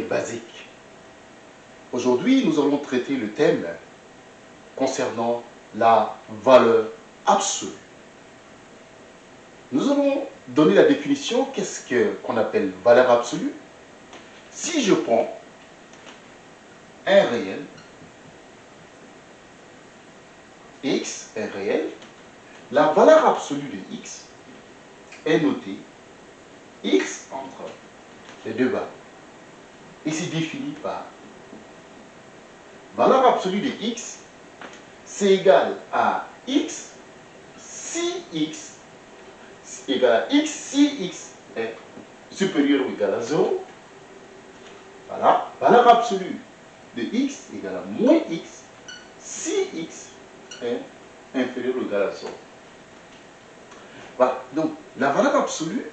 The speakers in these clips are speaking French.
basiques. Aujourd'hui, nous allons traiter le thème concernant la valeur absolue. Nous allons donner la définition, qu'est-ce qu'on appelle valeur absolue? Si je prends un réel, x, un réel, la valeur absolue de x est notée x entre les deux bas et c'est défini par valeur absolue de x c'est égal à x si x égal à x si x est supérieur ou égal à 0. Voilà, valeur absolue de x égale à moins x si x est inférieur ou égal à 0. Voilà, donc la valeur absolue,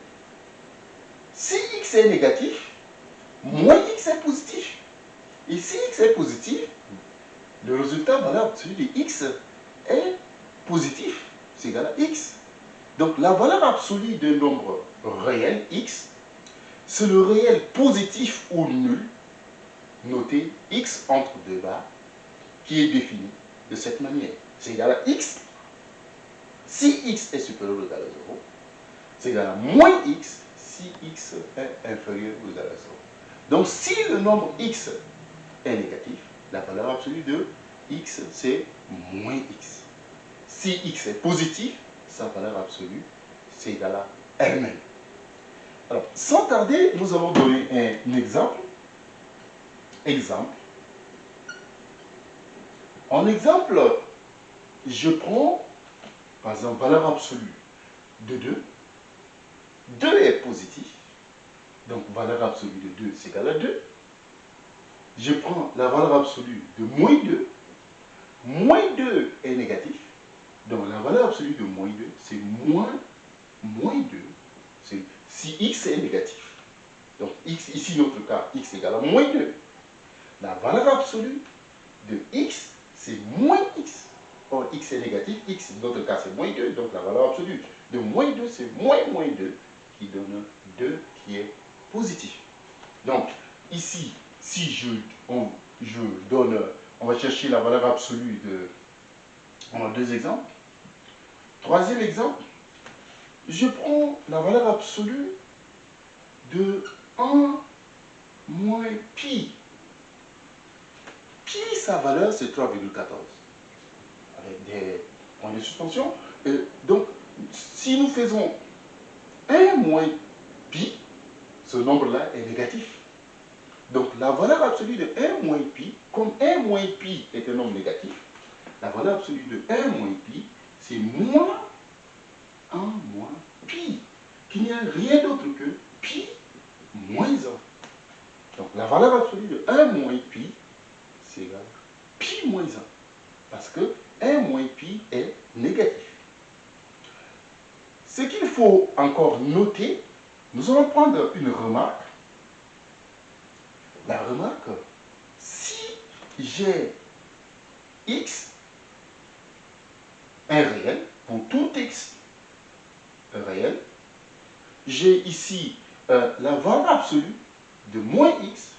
si x est négatif, moins est positif. Si x est positif, le résultat valeur absolue de x est positif. C'est égal à x. Donc la valeur absolue d'un nombre réel, x, c'est le réel positif ou nul, noté x entre deux barres, qui est défini de cette manière. C'est égal à x. Si x est supérieur ou égal à 0, c'est égal à moins x si x est inférieur ou égal à 0. Donc si le nombre x est négatif, la valeur absolue de x, c'est moins x. Si x est positif, sa valeur absolue, c'est égal à elle-même. Alors, sans tarder, nous allons donner un exemple. Exemple. En exemple, je prends, par exemple, valeur absolue de 2. 2 est positif. Donc, valeur absolue de 2, c'est égal à 2. Je prends la valeur absolue de moins 2. Moins 2 est négatif. Donc la valeur absolue de moins 2, c'est moins, moins 2. Si x est négatif. Donc x, ici notre cas, x égale à moins 2. La valeur absolue de x, c'est moins x. Or x est négatif, x, dans notre cas, c'est moins 2. Donc la valeur absolue de moins 2, c'est moins moins 2, qui donne 2 qui est positif. Donc ici, si je, donne, on va chercher la valeur absolue de on a deux exemples. Troisième exemple, je prends la valeur absolue de 1 moins pi. Pi, sa valeur, c'est 3,14. Avec des points de suspension. donc, si nous faisons 1 moins pi, ce nombre-là est négatif. Donc, la valeur absolue de 1 moins pi, comme 1 moins pi est un nombre négatif, la valeur absolue de 1 moins pi, c'est moins 1 moins pi, qu'il n'y a rien d'autre que pi moins 1. Donc la valeur absolue de 1 moins pi, c'est pi moins 1. Parce que 1 moins pi est négatif. Ce qu'il faut encore noter, nous allons prendre une remarque. La remarque, si j'ai x un réel, pour tout x réel, j'ai ici euh, la valeur absolue de moins x,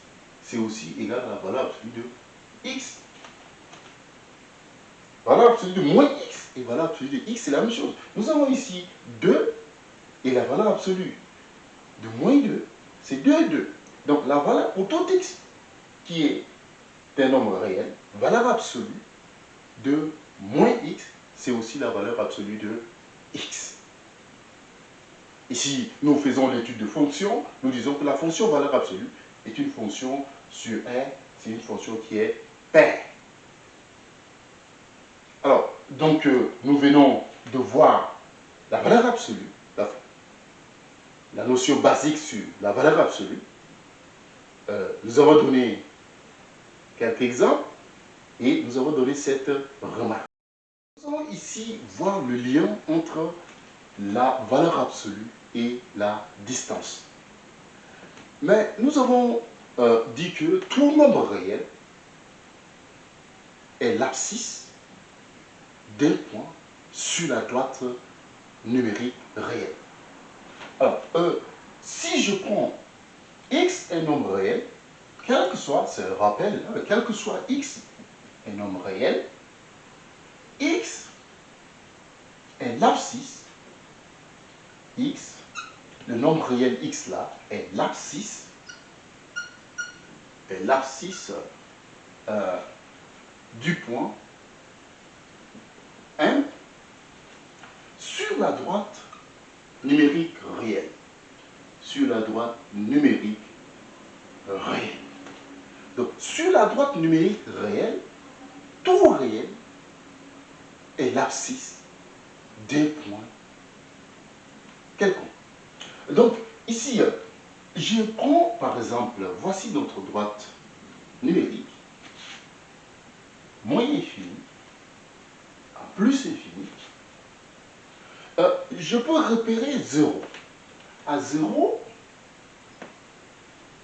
c'est aussi égal à la valeur absolue de x. Valeur absolue de moins x et valeur absolue de x, c'est la même chose. Nous avons ici 2 et la valeur absolue de moins 2, c'est 2 et 2. Donc la valeur pour tout x qui est un nombre réel, valeur absolue de moins x c'est aussi la valeur absolue de x. Ici, nous faisons l'étude de fonction, nous disons que la fonction valeur absolue est une fonction sur 1, c'est une fonction qui est paire. Alors, donc, euh, nous venons de voir la valeur absolue, la, la notion basique sur la valeur absolue. Euh, nous avons donné quelques exemples et nous avons donné cette remarque. Nous allons ici voir le lien entre la valeur absolue et la distance. Mais nous avons euh, dit que tout nombre réel est l'abscisse d'un point sur la droite numérique réelle. Alors, euh, si je prends x un nombre réel, quel que soit, c'est le rappel, hein, quel que soit x un nombre réel, x est l'abscisse, x, le nombre réel x là, est l'abscisse, est l'abscisse euh, du point M sur la droite numérique réelle. Sur la droite numérique réelle. Donc, sur la droite numérique réelle, tout réel est l'abscisse des points quelconques. Donc, ici, je prends par exemple, voici notre droite numérique, moins infini, à plus infini. Je peux repérer 0. À 0,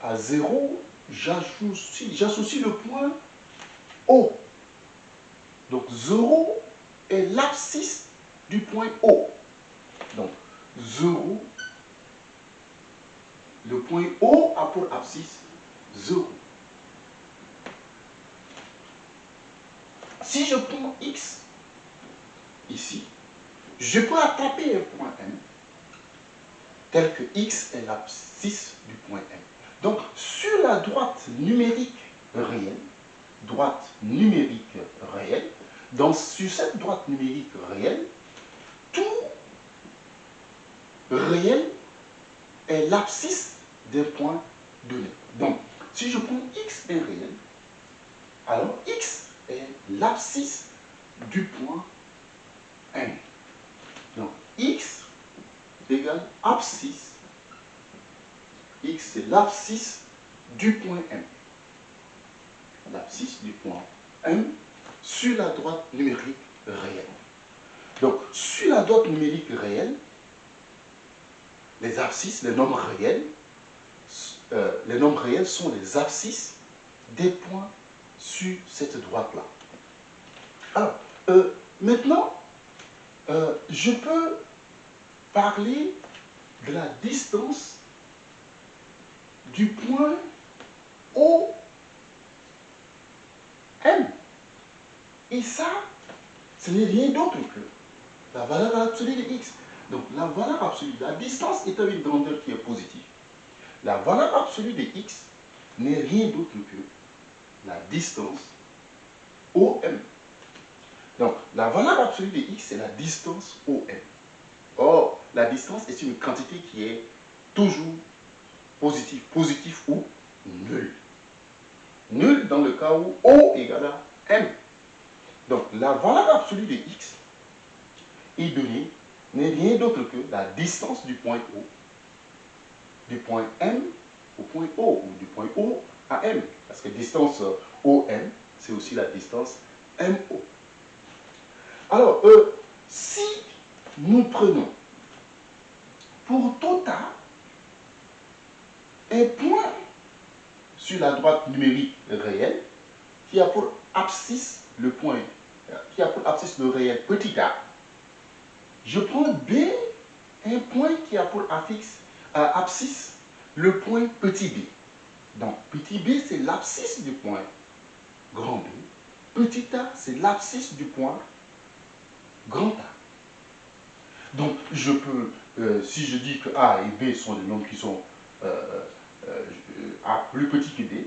à 0, j'associe le point O. Donc 0 est l'abscisse du point O. Donc 0, le point O a pour abscisse 0. Si je prends x ici, je peux attraper un point M tel que x est l'abscisse du point M. Donc, sur la droite numérique réelle, droite numérique réelle, dans, sur cette droite numérique réelle, tout réel est l'abscisse d'un point donné. Donc, si je prends x est réel, alors x est l'abscisse du point M x égale abscisse. x c'est l'abscisse du point M. L'abscisse du point M sur la droite numérique réelle. Donc, sur la droite numérique réelle, les abscisses, les nombres réels, euh, les nombres réels sont les abscisses des points sur cette droite-là. Alors, euh, maintenant, euh, je peux parler de la distance du point O M. Et ça, ce n'est rien d'autre que la valeur absolue de x. Donc la valeur absolue, la distance est une grandeur qui est positive. La valeur absolue de x n'est rien d'autre que la distance OM. Donc la valeur absolue de x, c'est la distance OM. Or, la distance est une quantité qui est toujours positive, positive ou nulle. Nulle dans le cas où O égale à M. Donc, la valeur absolue de x est donnée n'est rien d'autre que la distance du point O, du point M au point O, ou du point O à M. Parce que distance OM, c'est aussi la distance MO. Alors, euh, si nous prenons pour tout A un point sur la droite numérique réelle qui a pour abscisse le point, qui a pour abscisse le réel petit a, je prends B, un point qui a pour affixe, euh, abscisse le point petit b. Donc, petit b, c'est l'abscisse du point grand B. Petit a, c'est l'abscisse du point grand A. Donc, je peux, euh, si je dis que A et B sont des nombres qui sont euh, A plus petit que B,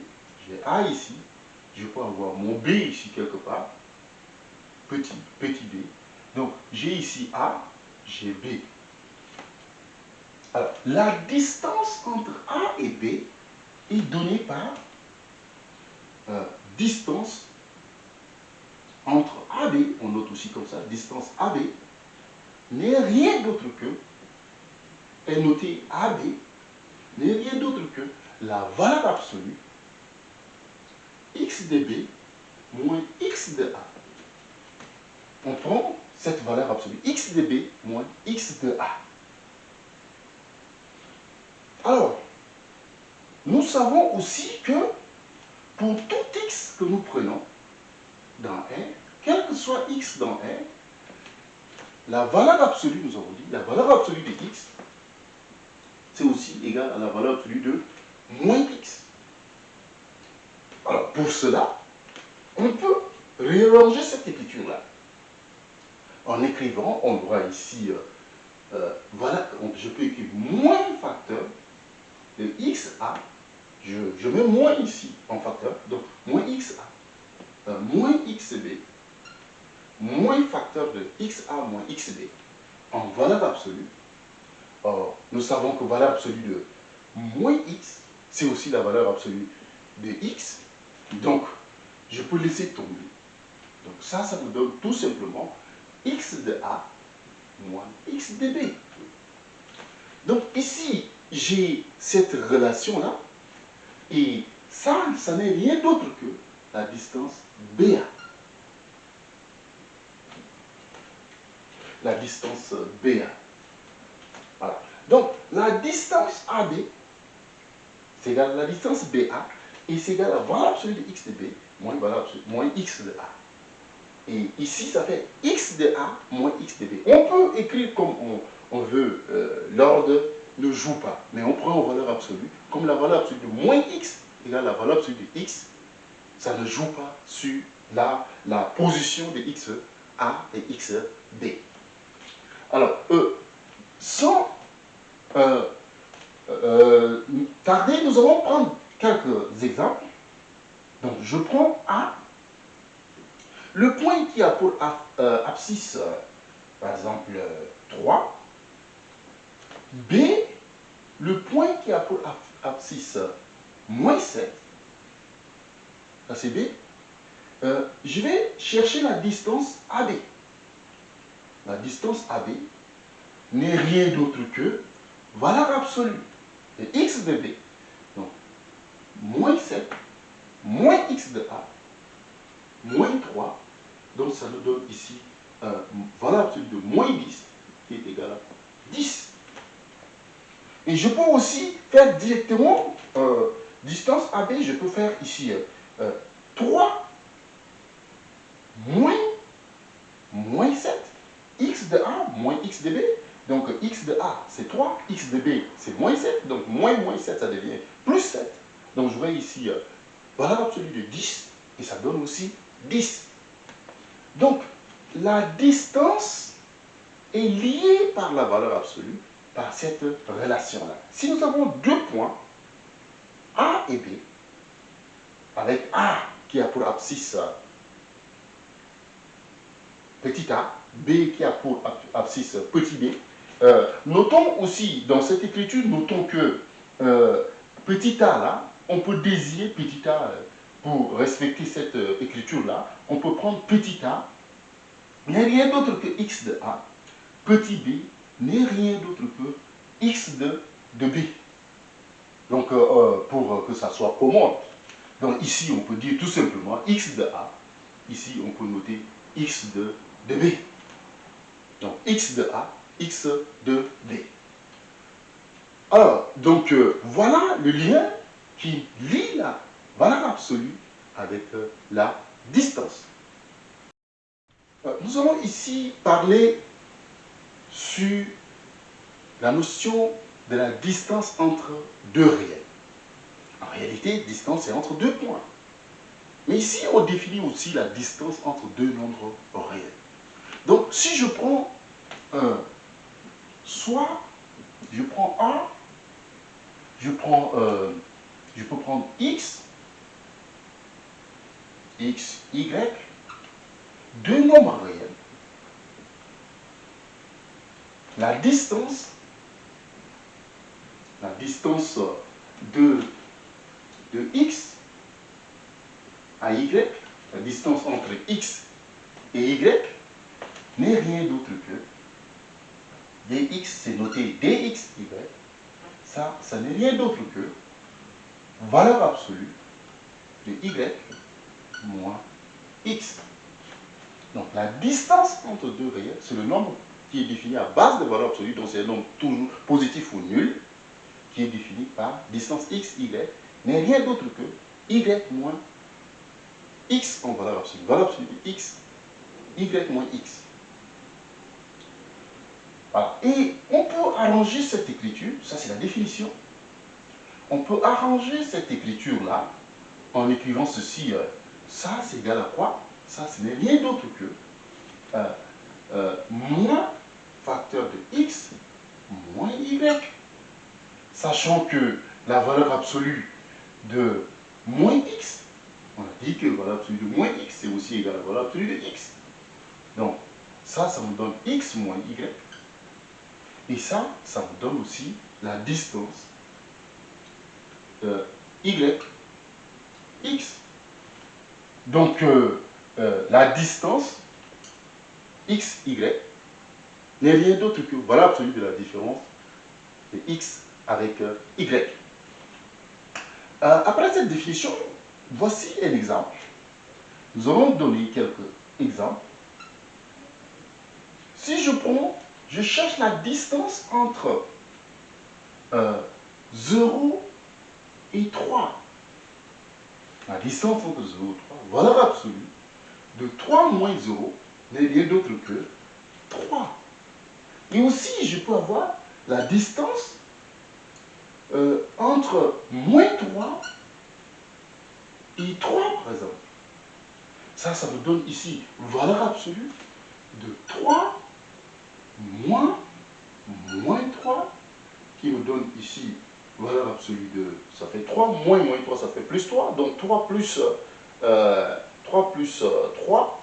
j'ai A ici, je peux avoir mon B ici quelque part, petit, petit b. Donc, j'ai ici A, j'ai B. Alors, la distance entre A et B est donnée par euh, distance entre AB, on note aussi comme ça, distance AB, n'est rien d'autre que, est noté AB, n'est rien d'autre que la valeur absolue x de B moins x de A. On prend cette valeur absolue, x de b moins x de a. Alors, nous savons aussi que pour tout x que nous prenons dans R, quel que soit x dans R, la valeur absolue, nous avons dit, la valeur absolue de x qui est égal à la valeur absolue de moins x. Alors, pour cela, on peut réarranger cette écriture-là. En écrivant, on voit ici, euh, euh, voilà, je peux écrire moins facteur de xa, je, je, mets moins ici en facteur, donc moins xa, euh, moins xb, moins facteur de xa moins xb, en valeur absolue. Or, nous savons que valeur absolue de moins x, c'est aussi la valeur absolue de x. Donc, je peux laisser tomber. Donc ça, ça me donne tout simplement x de a moins x de b. Donc ici, j'ai cette relation-là, et ça, ça n'est rien d'autre que la distance BA. La distance BA. Voilà. Donc, la distance AB, c'est égal à la distance BA, et c'est égal à la valeur absolue de x de B, moins, valeur absolue, moins x de A. Et ici, ça fait x de A moins x de B. On peut écrire comme on, veut, euh, l'ordre ne joue pas, mais on prend en valeur absolue, comme la valeur absolue de moins x égale la valeur absolue de x, ça ne joue pas sur la, la position de x A et x B. Alors, euh, sans euh, tarder, nous allons prendre quelques exemples. Donc, je prends A le point qui a pour euh, abscisse, euh, par exemple, 3, B, le point qui a pour abscisse moins 7, ça c'est B, euh, je vais chercher la distance AB. La distance AB n'est rien d'autre que valeur absolue de x de B. Donc, moins 7, moins x de A, moins 3. Donc ça nous donne ici valeur absolue de moins 10 qui est égal à 10. Et je peux aussi faire directement euh, distance AB, je peux faire ici 3 euh, moins, moins 7, x de A moins x de B. Donc x de A c'est 3, x de B c'est moins 7, donc moins moins 7 ça devient plus 7. Donc je vois ici euh, valeur absolue de 10 et ça donne aussi 10. Donc, la distance est liée par la valeur absolue, par cette relation-là. Si nous avons deux points, A et B, avec A qui a pour abscisse petit a, B qui a pour abscisse petit b, euh, notons aussi dans cette écriture, notons que euh, petit a là, on peut désigner petit a pour respecter cette euh, écriture-là, on peut prendre petit a n'est rien d'autre que x de a, petit b n'est rien d'autre que x de, de b. Donc, euh, euh, pour que ça soit commode, donc ici, on peut dire tout simplement x de a, ici, on peut noter x de, b. Donc, x de a, x de b. Alors, donc, voilà le lien qui lie la valeur absolue avec euh, la distance. Euh, nous allons ici parler sur la notion de la distance entre deux réels. En réalité, distance est entre deux points. Mais ici, on définit aussi la distance entre deux nombres réels. Donc, si je prends un, soit je prends 1, je prends euh, je peux prendre x, x, y, deux nombres réels. La distance, la distance de, de x à y, la distance entre x et y, n'est rien d'autre que dx, c'est noté dx, y. Ça, ça n'est rien d'autre que valeur absolue de y moins x. Donc la distance entre deux réels, c'est le nombre qui est défini à base de valeur absolue, donc c'est un nombre toujours positif ou nul, qui est défini par distance x, y, n'est rien d'autre que y moins x en valeur absolue. Valeur absolue de x, y moins x. Et on peut arranger cette écriture, ça c'est la définition. On peut arranger cette écriture-là en écrivant ceci. Euh, ça c'est égal à quoi? Ça ce n'est rien d'autre que euh, euh, moins facteur de x moins y. Sachant que la valeur absolue de moins x, on a dit que la valeur absolue de moins x, c'est aussi égal à la valeur absolue de x. Donc, ça, ça me donne x moins y. Et ça, ça me donne aussi la distance y, x. Donc, euh, euh, la distance x, y n'est rien d'autre que voilà absolue de la différence de x avec euh, après cette définition, voici un exemple. Nous allons donner quelques exemples. Si je prends, je cherche la distance entre 0 et 3. La distance entre 0 et 3, valeur absolue de 3 moins 0 n'est rien d'autre que 3. Et aussi, je peux avoir la distance euh, entre moins 3 et 3, par exemple. Ça, ça me donne ici valeur absolue de 3 moins moins 3, qui me donne ici valeur absolue de, ça fait 3, moins moins 3, ça fait plus 3, donc 3 plus, 3 euh, plus 3,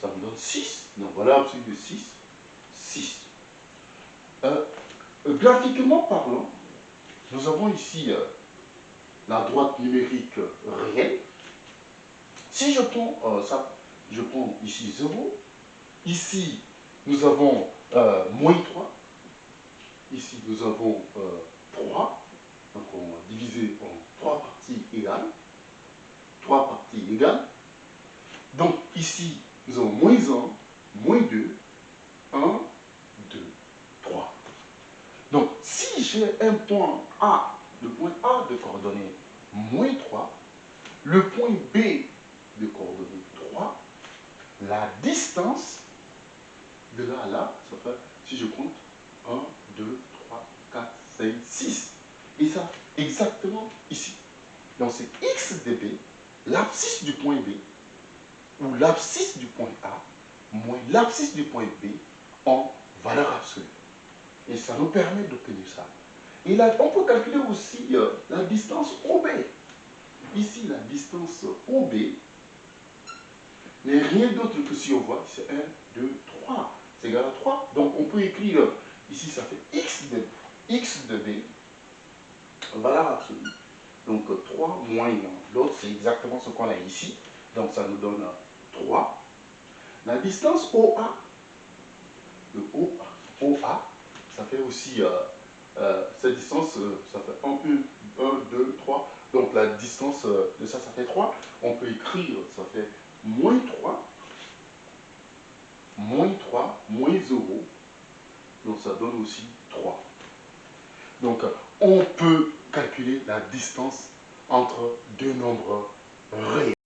ça me donne 6. Donc voilà absolue de 6, 6. Euh, graphiquement parlant, nous avons ici euh, la droite numérique réelle. Si je prends euh, ça, je prends ici 0. Ici, nous avons moins 3. Ici, nous avons 3. Donc on va diviser en 3 parties égales. 3 parties égales. Donc ici, nous avons moins 1, moins 2, 1, 2, 3. Donc, si j'ai un point A, le point A de coordonnées moins 3, le point B de coordonnées 3, la distance de là à là, ça fait, si je compte, 1, 2, 3, 4, 5, 6. Et ça, exactement ici. Donc c'est x de B, l'abscisse du point B, ou l'abscisse du point A moins l'abscisse du point B en valeur absolue. Et ça nous permet d'obtenir ça. Et là, on peut calculer aussi euh, la distance OB. Ici, la distance OB n'est rien d'autre que si on voit, c'est 1, 2, 3. C'est égal à 3. Donc on peut écrire, ici ça fait x de, x de B, valeur absolue. Donc 3 moins 1. L'autre, c'est exactement ce qu'on a ici. Donc ça nous donne 3. La distance OA, le OA, ça fait aussi, euh, euh, cette distance, euh, ça fait 1, 1, 1, 2, 3. Donc la distance de ça, ça fait 3. On peut écrire, ça fait moins 3, moins 3, moins 0. Donc ça donne aussi 3. Donc on peut calculer la distance entre deux nombres réels.